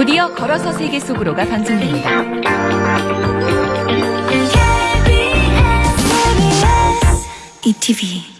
곧이어 걸어서 세계 속으로가 방송됩니다. ETV